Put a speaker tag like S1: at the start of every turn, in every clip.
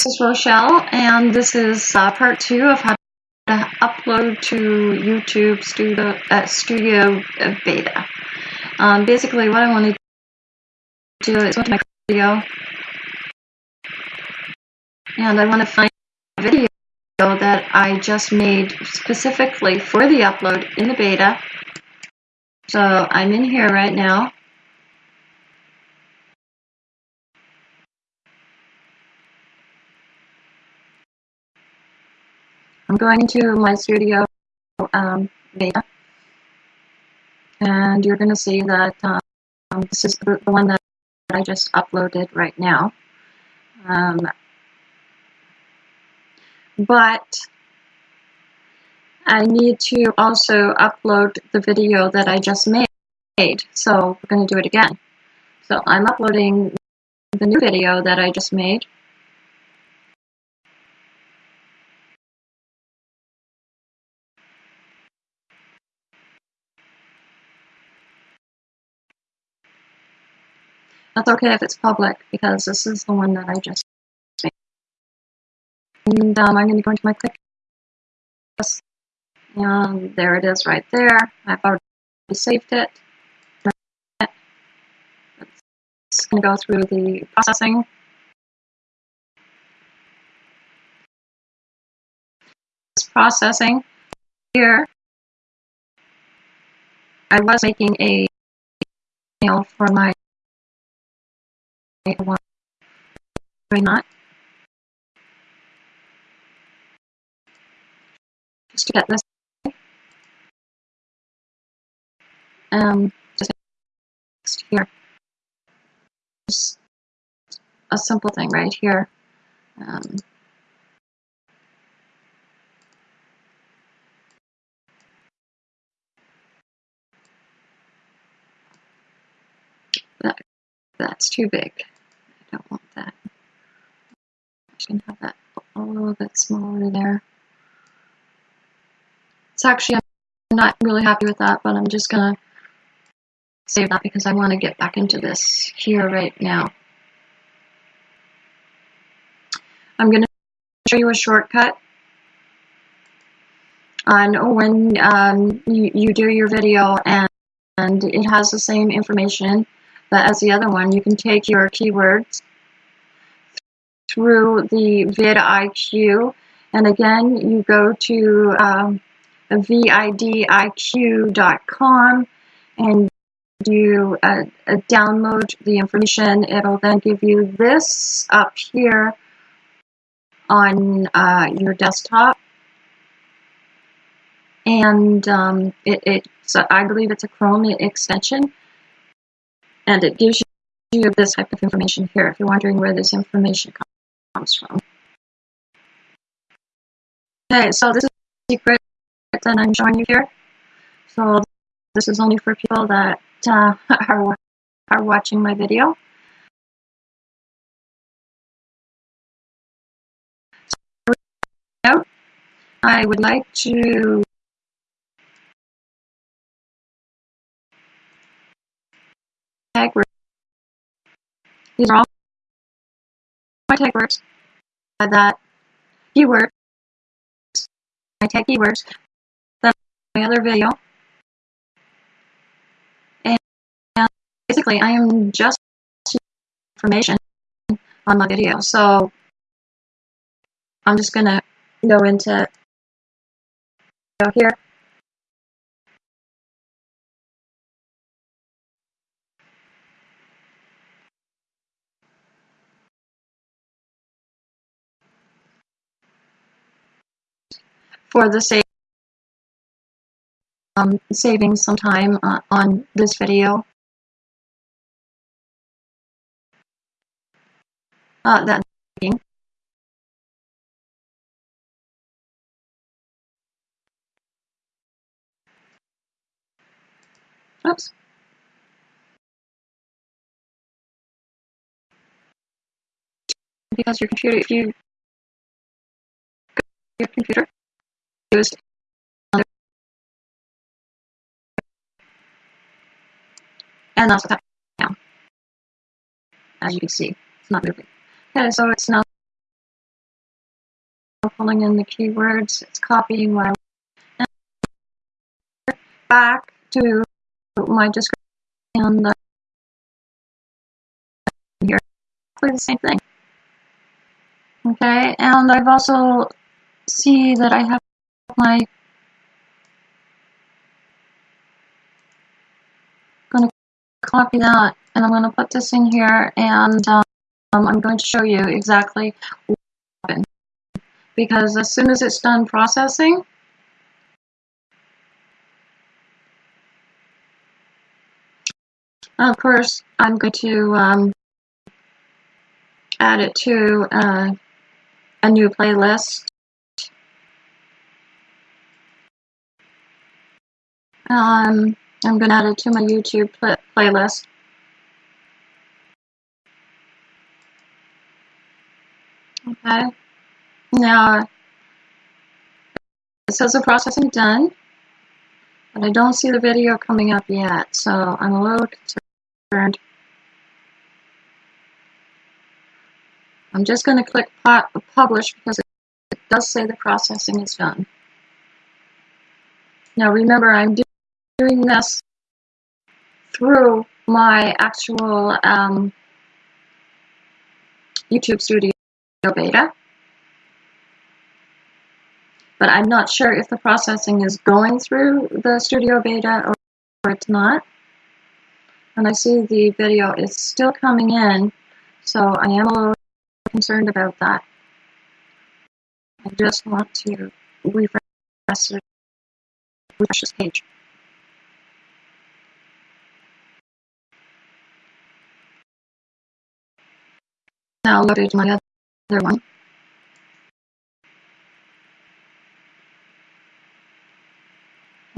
S1: This is Rochelle, and this is uh, part two of how to upload to YouTube Studio, uh, Studio Beta. Um, basically, what I want to do is go to my video, and I want to find a video that I just made specifically for the upload in the beta. So I'm in here right now. I'm going to my studio um, beta, and you're going to see that um, this is the, the, one that I just uploaded right now. Um, but I need to also upload the video that I just made, so we're going to do it again. So I'm uploading the new video that I just made. That's okay if it's public because this is the one that I just made. And um, I'm going to go into my quick and there it is right there. I've already saved it. It's going to go through the processing. It's processing. Here, I was making a mail for my why not? Just to get this. Um, just here. Just a simple thing right here. Um, that, that's too big I don't want that. Going to have that a little bit smaller there. It's actually, I'm not really happy with that, but I'm just going to save that because I want to get back into this here right now. I'm going to show you a shortcut on when um, you, you do your video and, and it has the same information but as the other one, you can take your keywords through the vidIQ, and again, you go to um, vidiq.com and you uh, download the information. It'll then give you this up here on uh, your desktop. And um, it, it's, I believe it's a Chrome extension and it gives you this type of information here if you're wondering where this information comes from. Okay, so this is the secret that I'm showing you here. So this is only for people that uh, are, are watching my video. I would like to tag words. These are all my tag words that keywords, my tag keywords, that my other video. And basically I am just information on my video. So I'm just gonna go into here for the sake um, saving some time uh, on this video. Uh, that Oops. Because your computer, if you your computer used and also tap down. As you can see, it's not moving. Okay, so it's now pulling in the keywords. It's copying I back to my description and uh, here, exactly the same thing. Okay, and I've also see that I have my going to copy that and I'm going to put this in here and um, I'm going to show you exactly what happened. Because as soon as it's done processing of course I'm going to um, add it to uh, a new playlist um, I'm going to add it to my YouTube play playlist Okay. Now, it says the processing done, but I don't see the video coming up yet, so I'm a little concerned. I'm just going to click publish because it does say the processing is done. Now remember, I'm doing this through my actual um, YouTube Studio beta. But I'm not sure if the processing is going through the studio beta or, or it's not. And I see the video is still coming in, so I am a little concerned about that. I just want to refresh, refresh this page. Now loaded my other other one.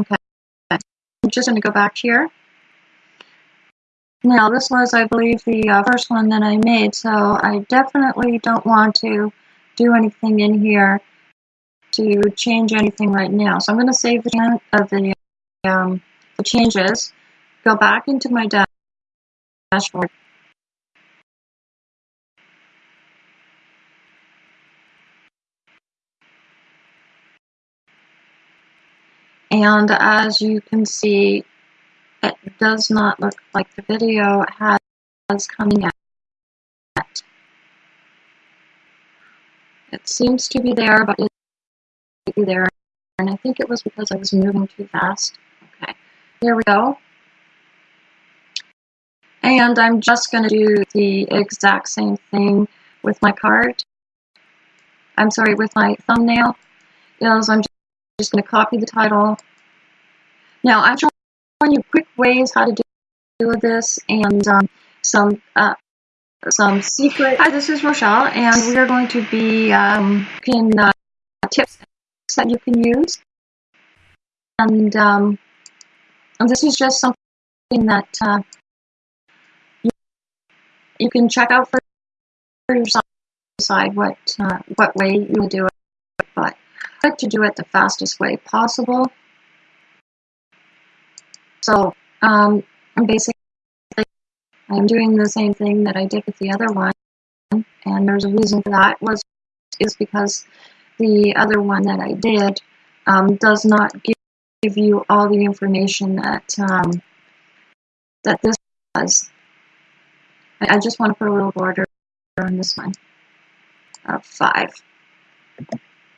S1: Okay, I'm just going to go back here. Now, this was, I believe, the uh, first one that I made, so I definitely don't want to do anything in here to change anything right now. So I'm going to save the, uh, the, um, the changes, go back into my dashboard, And as you can see, it does not look like the video has coming out. It seems to be there, but it's there. And I think it was because I was moving too fast. Okay, here we go. And I'm just going to do the exact same thing with my card. I'm sorry, with my thumbnail. Is I'm just going to copy the title. Now, I'm showing you quick ways how to do this and um, some uh, some secret. Hi, this is Rochelle, and we are going to be um, looking uh, tips that you can use. And, um, and this is just something that uh, you, you can check out for, yourself decide what uh, what way you will do it. Like to do it the fastest way possible. So um, basically, I'm doing the same thing that I did with the other one, and there's a reason for that was is because the other one that I did um, does not give, give you all the information that um, that this does. I, I just want to put a little border on this one of five.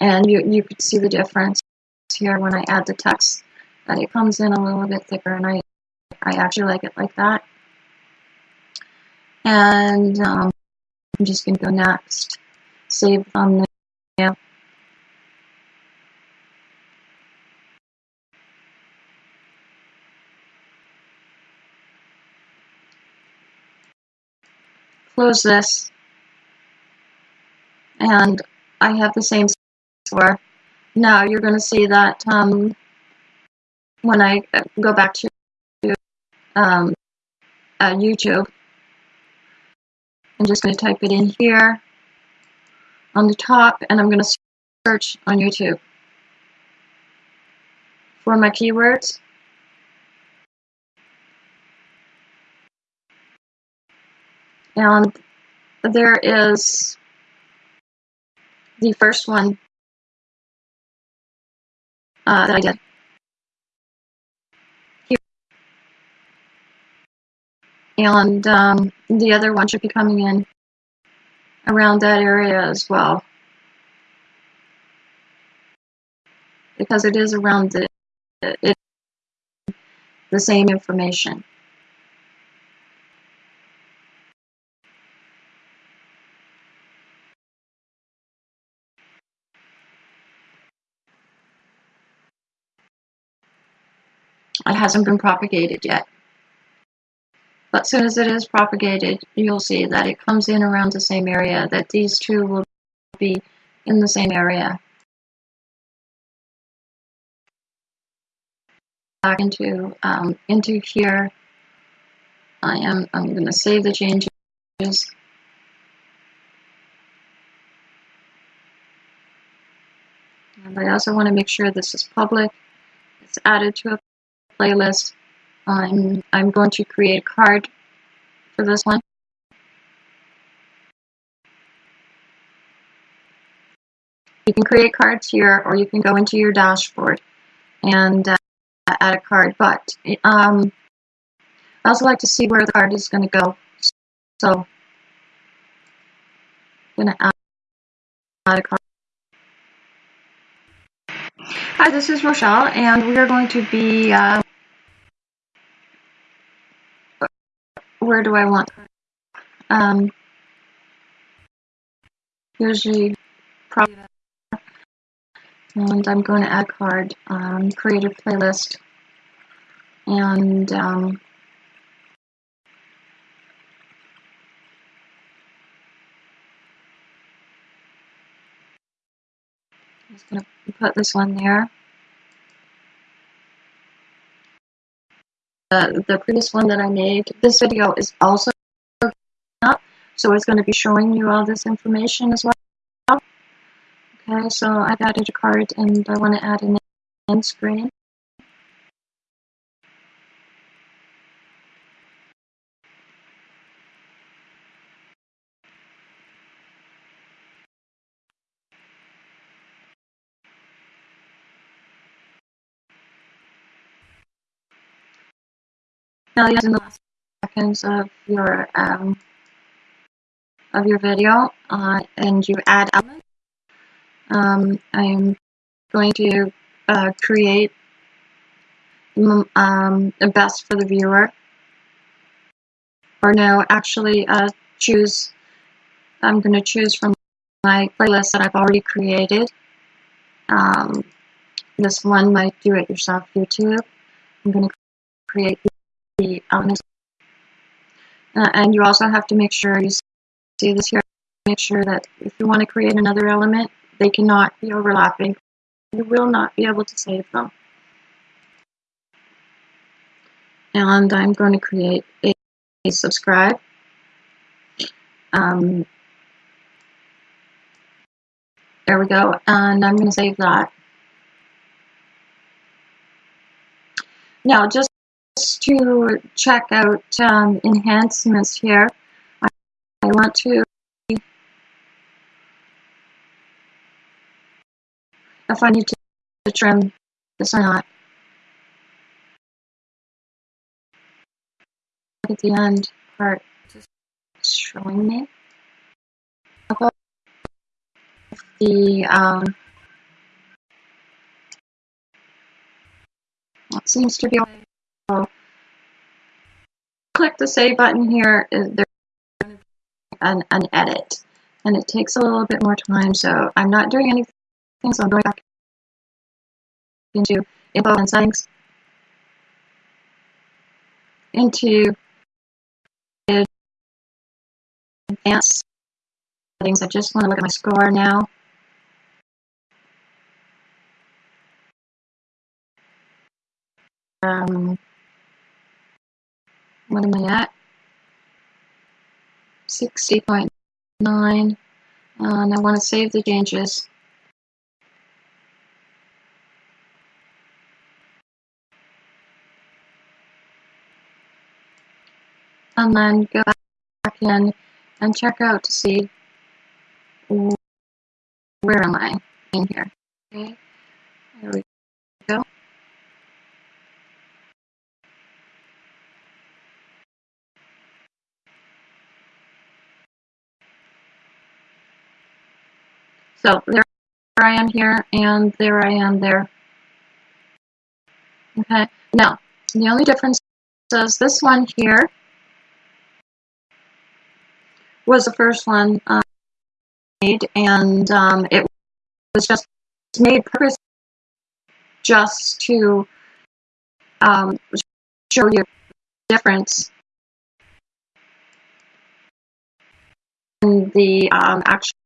S1: And you, you could see the difference here when I add the text, that it comes in a little bit thicker, and I, I actually like it like that. And um, I'm just going to go next, save thumbnail. Close this, and I have the same for. Now you're going to see that um, when I go back to um, uh, YouTube, I'm just going to type it in here on the top and I'm going to search on YouTube for my keywords. And there is the first one uh, that I did. And um, the other one should be coming in around that area as well. Because it is around the, it, the same information. It hasn't been propagated yet. But as soon as it is propagated, you'll see that it comes in around the same area, that these two will be in the same area. Back into, um, into here, I am, I'm going to save the changes. And I also want to make sure this is public. It's added to a playlist. I'm, I'm going to create a card for this one. You can create cards here or you can go into your dashboard and uh, add a card. But um, I also like to see where the card is going to go. So I'm going to add, a card. Hi, this is Rochelle, and we are going to be uh, do I want? Um, the prop, and I'm going to add card, um, create a playlist, and um, I'm just going to put this one there. The, previous one that I made. This video is also up, so it's going to be showing you all this information as well. Okay, so I've added a card and I want to add an end screen. Now, in the last seconds of your um, of your video, uh, and you add elements. Um, I'm going to uh, create um, the best for the viewer, or no, actually uh, choose. I'm going to choose from my playlist that I've already created. Um, this one, my do-it-yourself YouTube. I'm going to create elements. Uh, and you also have to make sure you see this here, make sure that if you want to create another element, they cannot be overlapping. You will not be able to save them. And I'm going to create a, a subscribe. Um, there we go. And I'm going to save that. Now, just to check out um, enhancements here, I, I want to if I need to, trim this or not. Look At the end part. Is showing me. The um, it seems to be click the save button here, there's an, an edit. And it takes a little bit more time, so I'm not doing anything, so I'm going back into info and settings, into advanced settings. I just want to look at my score now. Um, what am I at? 60.9 uh, and I want to save the changes. And then go back in and check out to see where am I in here. Okay, there we So there I am here, and there I am there. Okay, now, the only difference is this one here was the first one uh, made, and um, it was just made purpose just to um, show you the difference in the um, actual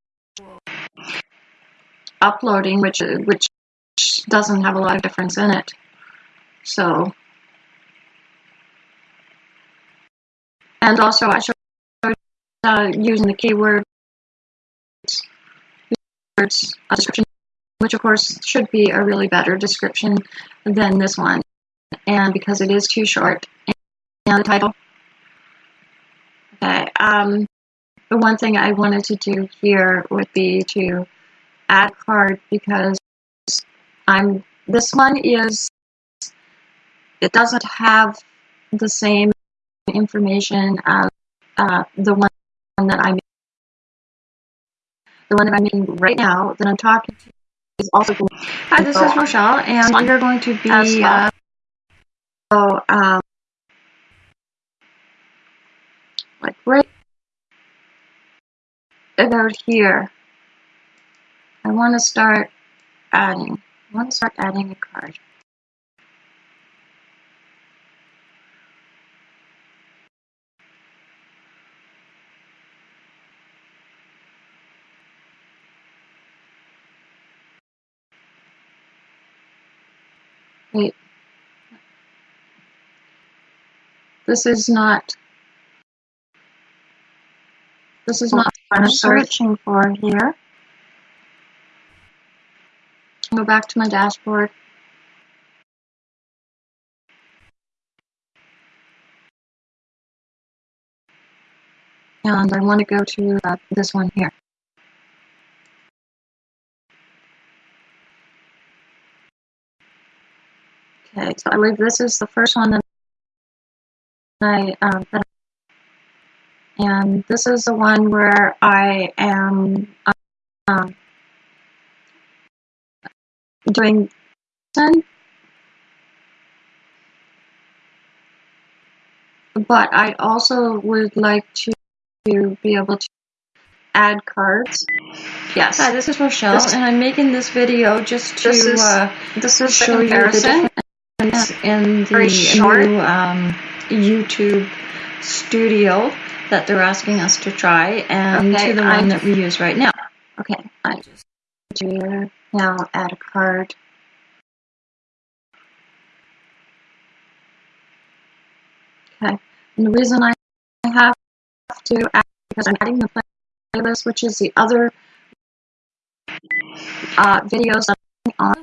S1: uploading, which which doesn't have a lot of difference in it. So, and also I showed uh, using the keyword words description, which of course should be a really better description than this one, and because it is too short, and the title. Okay. Um, the one thing I wanted to do here would be to add card because I'm this one is it doesn't have the same information as uh, the one that I'm the one that I'm making right now that I'm talking to is also Hi, this is Rochelle, and we are going to be well. uh, so um, like right about here. I want to start adding. I want to start adding a card. Wait. This is not. This is not what I'm searching for here. Go back to my dashboard. And I want to go to uh, this one here. Okay, so I believe this is the first one that I, um, that and this is the one where I am um, doing but I also would like to, to be able to add cards. Yes. Hi, this is Rochelle, this, and I'm making this video just to this is, uh, this is show you the difference in the new um, YouTube studio that they're asking us to try and okay, to the one that we use right now. Okay, I just now add a card. Okay, and the reason I have to add because I'm adding the playlist, which is the other uh, videos on.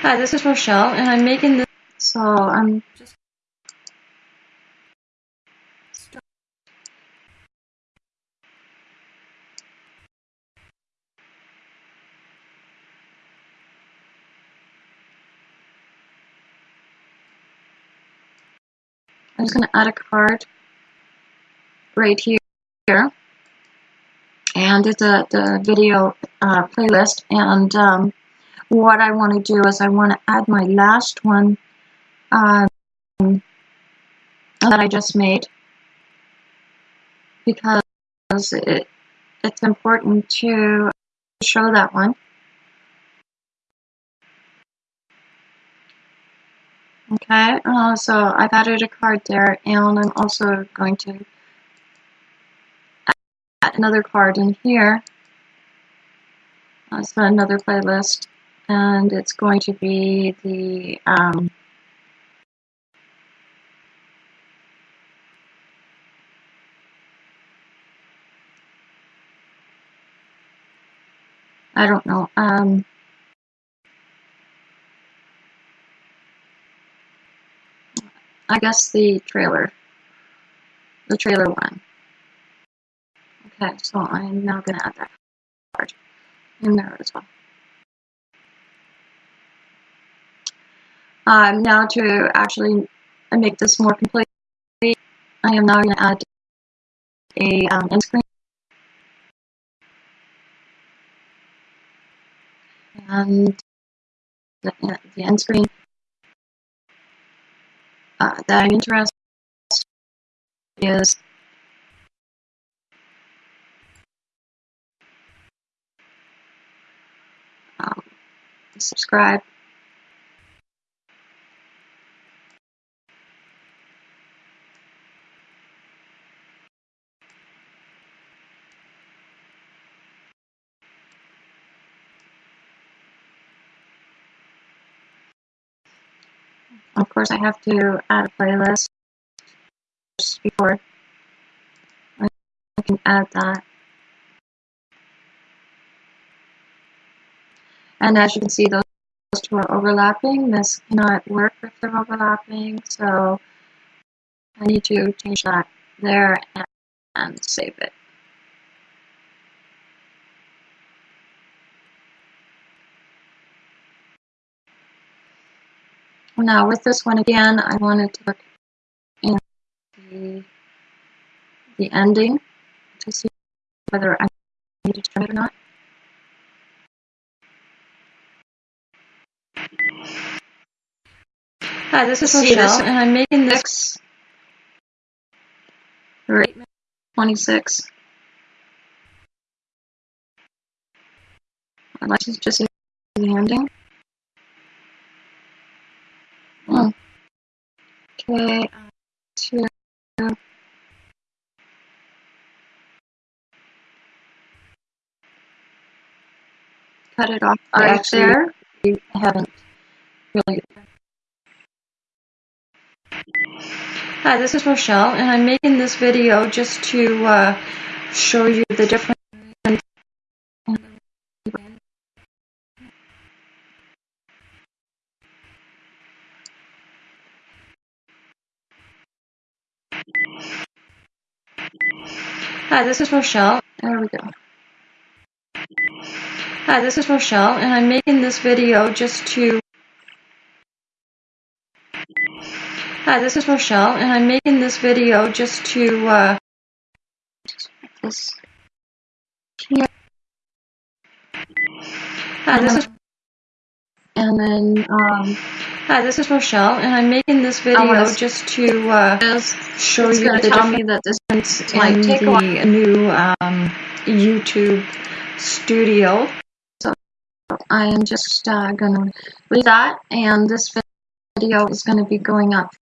S1: Hi, this is Rochelle, and I'm making this. So I'm just I'm just going to add a card right here. And it's a the video uh, playlist. And um, what I want to do is I want to add my last one um, that I just made because it, it's important to show that one. Okay, uh, so I've added a card there, and I'm also going to add another card in here. Uh, so another playlist, and it's going to be the um, I don't know. Um, I guess the trailer. The trailer one. Okay, so I'm now going to add that card in there as well. Um, now to actually make this more complete, I am now going to add a um, end screen. and the, the end screen uh, that interested is um, subscribe. Of course, I have to add a playlist before I can add that. And as you can see, those two are overlapping. This cannot work if they're overlapping, so I need to change that there and, and save it. Now with this one again, I wanted to look in the, the ending to see whether I need to trim it or not. Hi, this is
S2: this?
S1: and I'm making this for 8 minutes 26. I'd like to just see the ending. Okay, to cut it off
S2: I
S1: right
S2: actually-
S1: there.
S2: I haven't really.
S1: Hi, this is Rochelle, and I'm making this video just to uh, show you the different. Hi, this is Rochelle. There we go. Hi, this is Rochelle, and I'm making this video just to. Hi, this is Rochelle, and I'm making this video just to. Uh, this here. Hi, this is.
S2: And then um,
S1: Hi, this is Rochelle, and I'm making this video
S2: wanna-
S1: just to uh, show you the
S2: tell
S1: difference
S2: me that this
S1: in
S2: take a while.
S1: the new um, YouTube studio. So I am just uh, gonna leave that, and this video is gonna be going up